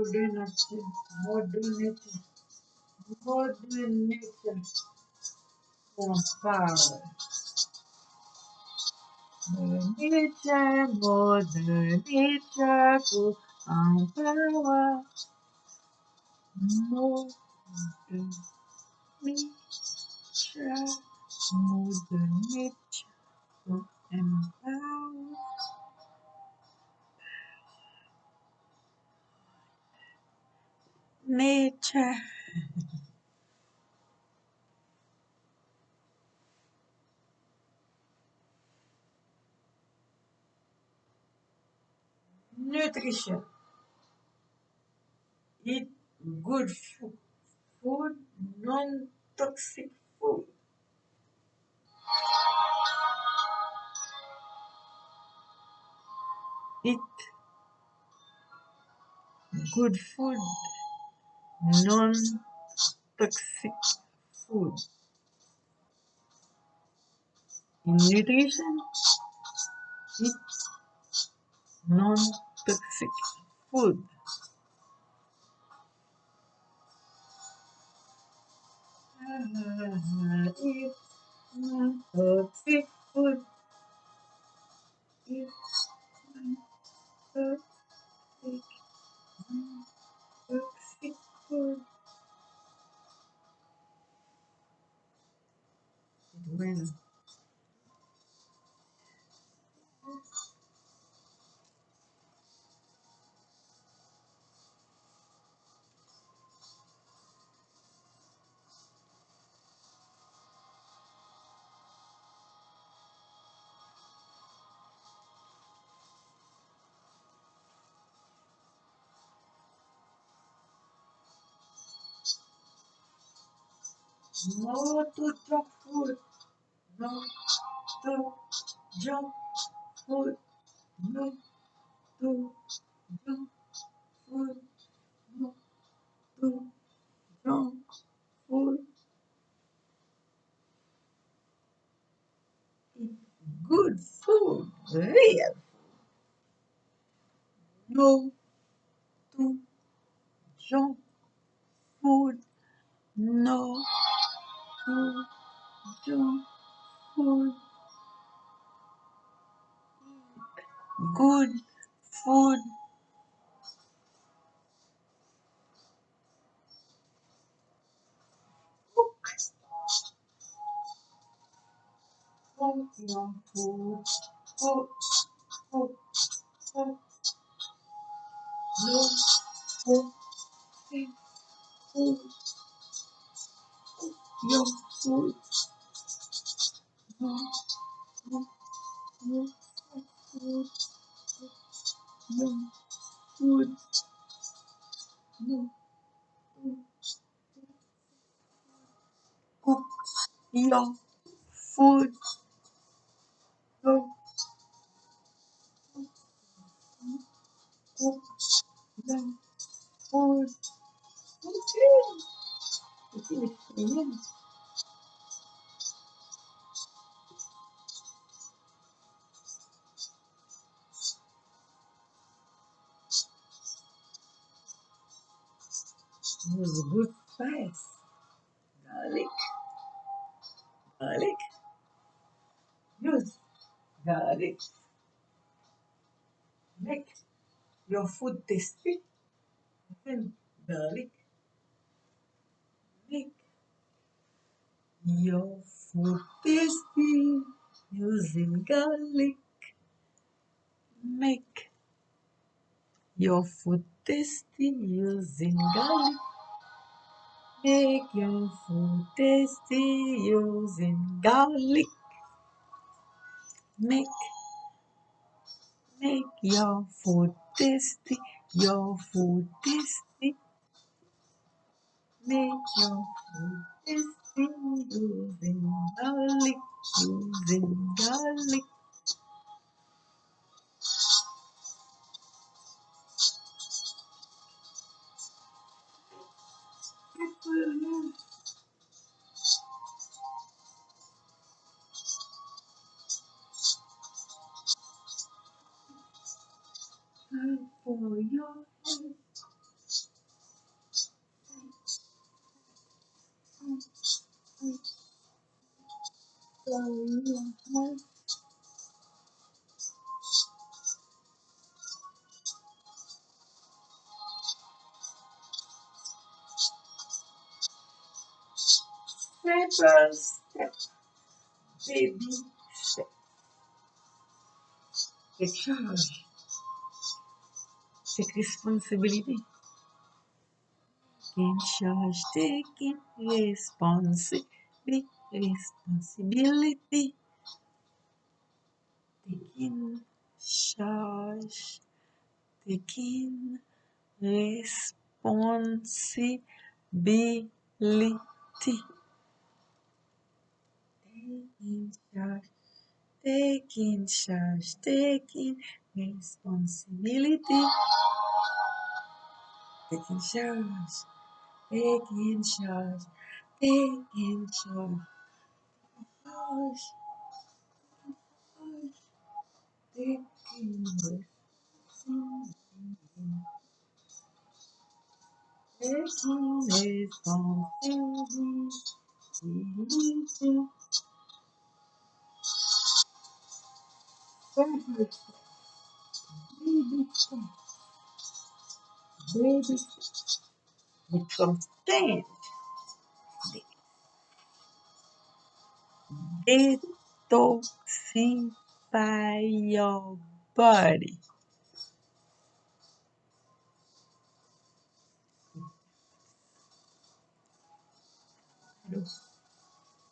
Modernity, modernity, on fire. Modernity, modernity, on power. Modernity, modernity, and power. Nature. Nutrition. Eat good food, food non-toxic food. Eat good food, non-toxic food. In nutrition, eat non-toxic food. Eat non-toxic food. Eat non-toxic, no to junk food. No to junk food. No to junk food. No to junk food. Good food. Real. No to junk food. No to junk food. Good food. Your food. Food. No. Cook your food. Cook your food. Okay. It's was good spice. Garlic, garlic. Use garlic. Make your food tasty. Then garlic. Make your food tasty. Using garlic. Make your food tasty using garlic. Make your food tasty using garlic. Make make your food tasty. Your food tasty. Make your food tasty using garlic. Using garlic. for your head. For your head. Step, baby. Take charge, take responsibility. In charge, taking responsibility, responsibility. Taking charge, taking responsibility. Taking charge, taking charge, taking responsibility. Taking charge, taking charge, taking charge. Charge, taking responsibility. Taking responsibility. Every baby step, baby step, become stand. Detoxify your body.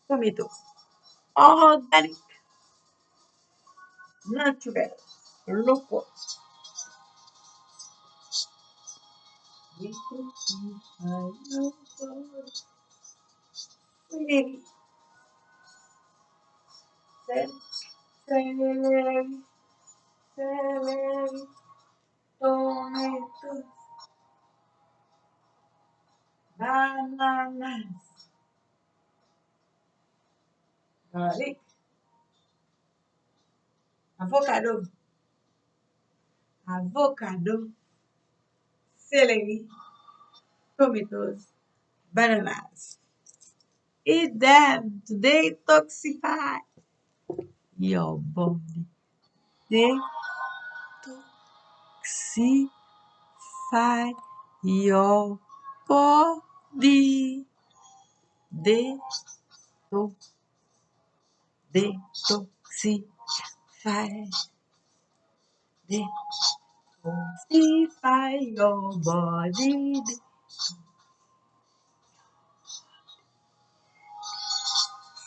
Tomatoes, organic, natural, local. Detoxify your body. Celery, cel- celery, celery, tomato, bananas, garlic, avocado, avocado, celery, tomatoes, bananas. Eat them to detoxify your body. Detoxify your body. Deto, detoxify, detoxify your body.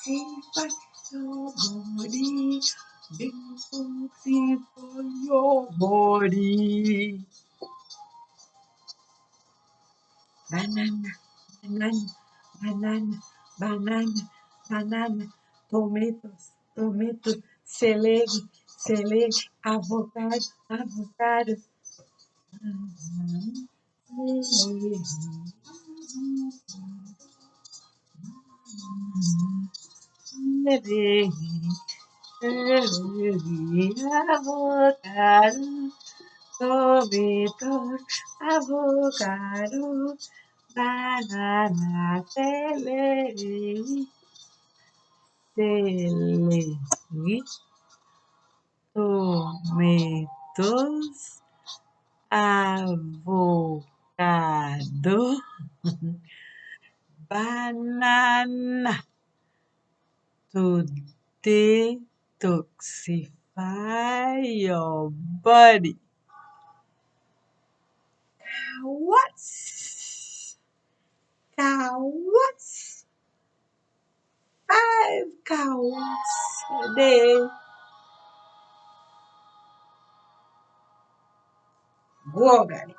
Detoxify your body. Detoxify your body. Banana, banana, banana, banana, banana, tomatoes, tomatoes, celery, celery, avocado, avocado. Celery, celery, celery, avocado, tomatoes, avocado, banana, celery, celery, tomatoes, avocado, banana to detoxify your body. Cowards, cowards, cowards a day. Go organic,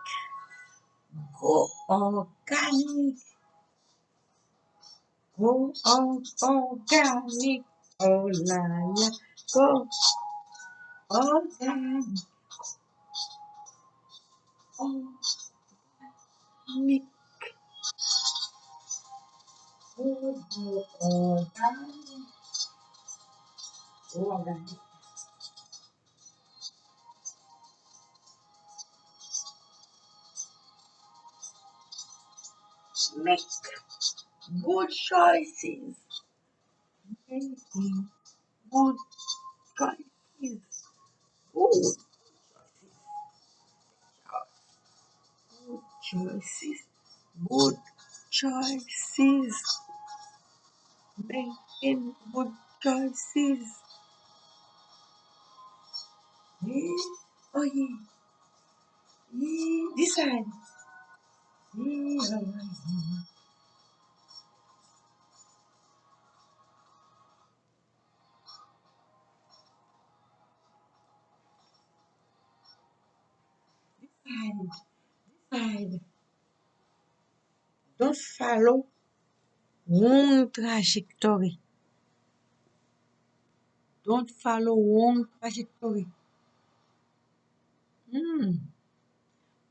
go organic, go on organic. Oh la la, go organic, organic, go organic, Make good choices. Making good choices, good choices, good choices, making good choices. Oh yeah. This. Side. Don't follow wrong trajectory. Don't follow wrong trajectory. Hmm.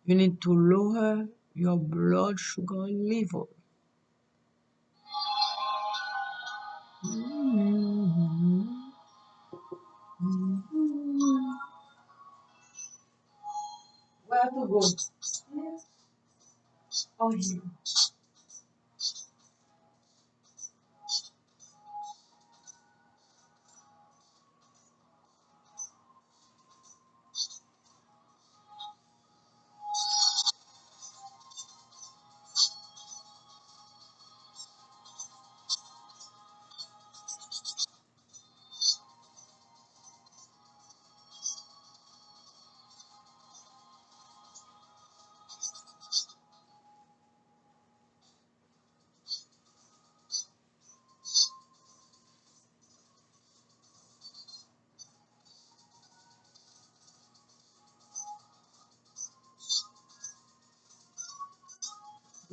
You need to lower your blood sugar level. Hmm. Hmm. Where to go? Oh, here.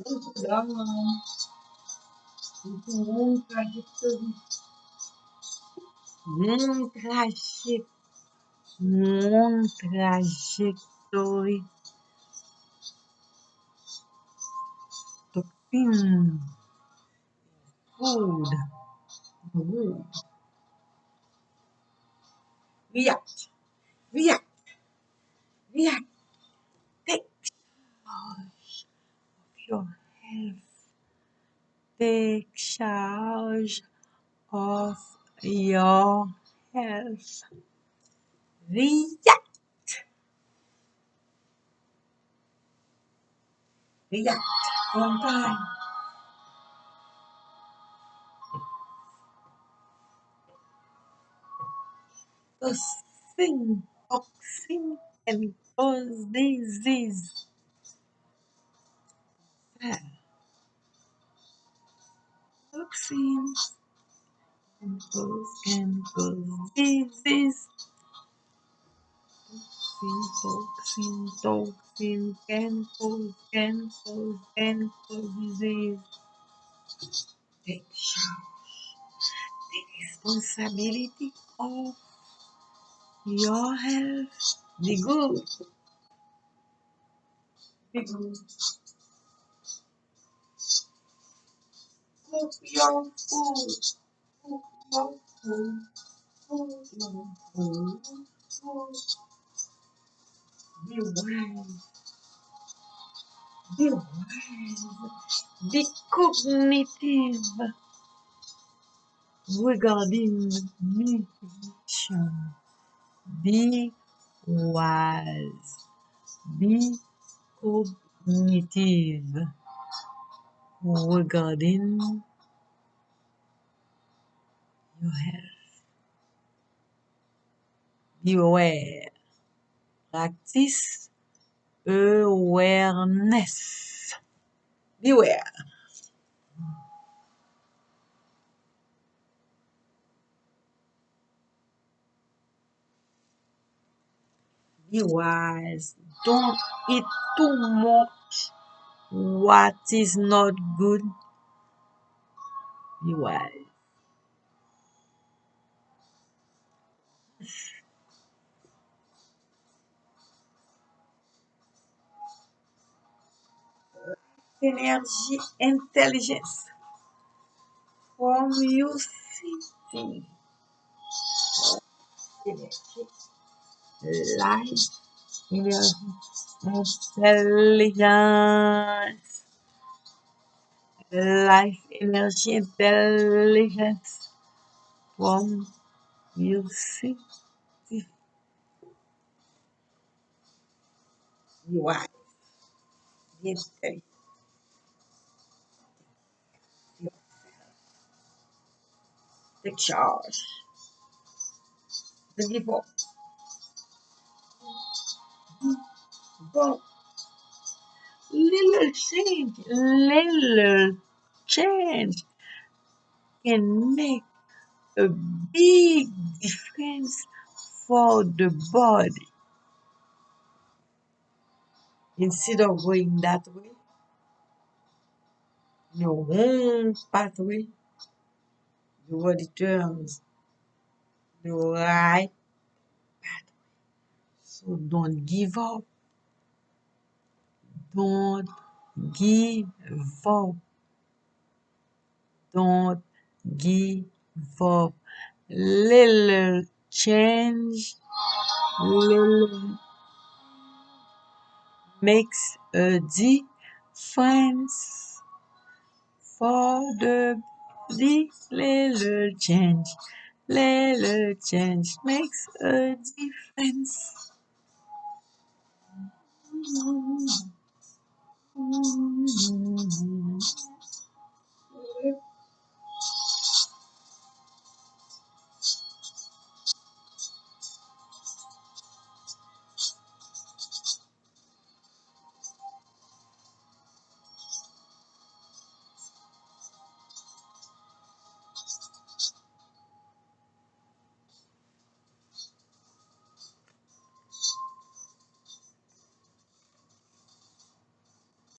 Don't go down. Into wrong trajectory. Wrong trajectory. Wrong trajectory. Toxin. Food. Food. React. React. React. Take charge of your health. Take charge of your health. React. React. On time. Toxin. Toxin can cause disease. Toxins can cause, can cause disease. Toxin, toxin, toxin can cause, can cause, can cause disease. Take charge. Take responsibility of your health. the good. Be good. Cook your food. Cook your food. Cook your food. Cook. Be wise. Be wise. Be cognitive regarding nutrition. Be wise. Be cognitive regarding your health. Be aware. Practice awareness. Beware. Be wise. Don't eat too much what is not good. Be wise. Energy intelligence from you city. Energy, energy, intelligence. Life, energy, intelligence. From you see the wife, yes, the charge, the divorce, but little change, little change can make a big difference for the body. Instead of going that way, your own pathway, the body turns the right pathway. So don't give up. Don't give up. Don't give up. Little change, little makes a difference for the. Little change, little change makes a difference. Mm-hmm.